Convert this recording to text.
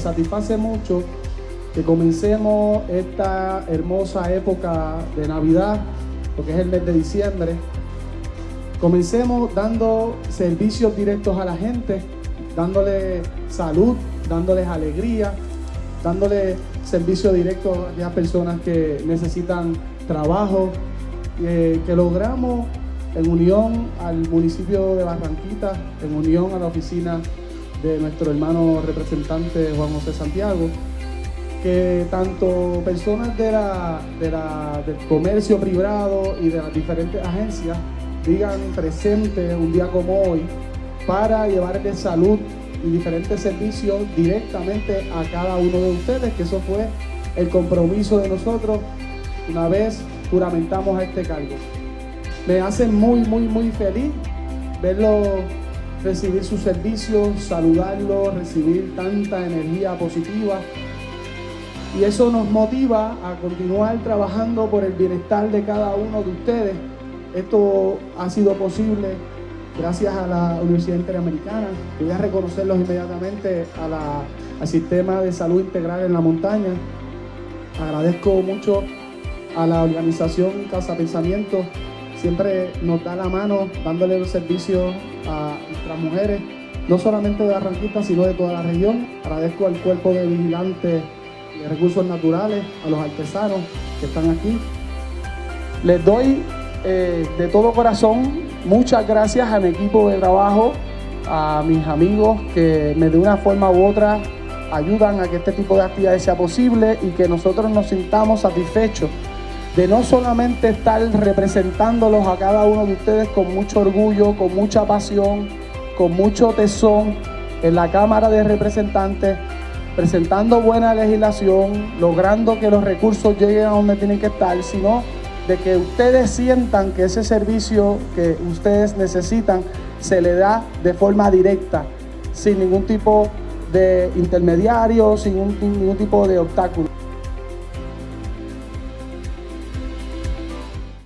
satisface mucho que comencemos esta hermosa época de Navidad, porque es el mes de diciembre. Comencemos dando servicios directos a la gente, dándole salud, dándoles alegría, dándole servicio directo a aquellas personas que necesitan trabajo, eh, que logramos en unión al municipio de Barranquita, en unión a la oficina de nuestro hermano representante Juan José Santiago, que tanto personas de la, del comercio privado y de las diferentes agencias digan presente un día como hoy para llevarle salud y diferentes servicios directamente a cada uno de ustedes, que eso fue el compromiso de nosotros una vez juramentamos a este cargo. Me hace muy, muy, muy feliz verlo recibir sus servicios, saludarlo, recibir tanta energía positiva. Y eso nos motiva a continuar trabajando por el bienestar de cada uno de ustedes. Esto ha sido posible gracias a la Universidad Interamericana. Voy a reconocerlos inmediatamente al Sistema de Salud Integral en la Montaña. Agradezco mucho a la organización Casa Pensamiento. Siempre nos da la mano dándole el servicio a nuestras mujeres, no solamente de Barranquita, sino de toda la región. Agradezco al cuerpo de vigilantes de recursos naturales, a los artesanos que están aquí. Les doy eh, de todo corazón muchas gracias a mi equipo de trabajo, a mis amigos que de una forma u otra ayudan a que este tipo de actividades sea posible y que nosotros nos sintamos satisfechos de no solamente estar representándolos a cada uno de ustedes con mucho orgullo, con mucha pasión, con mucho tesón en la Cámara de Representantes, presentando buena legislación, logrando que los recursos lleguen a donde tienen que estar, sino de que ustedes sientan que ese servicio que ustedes necesitan se le da de forma directa, sin ningún tipo de intermediario, sin ningún tipo de obstáculo.